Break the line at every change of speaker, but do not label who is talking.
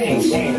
Hey, hey.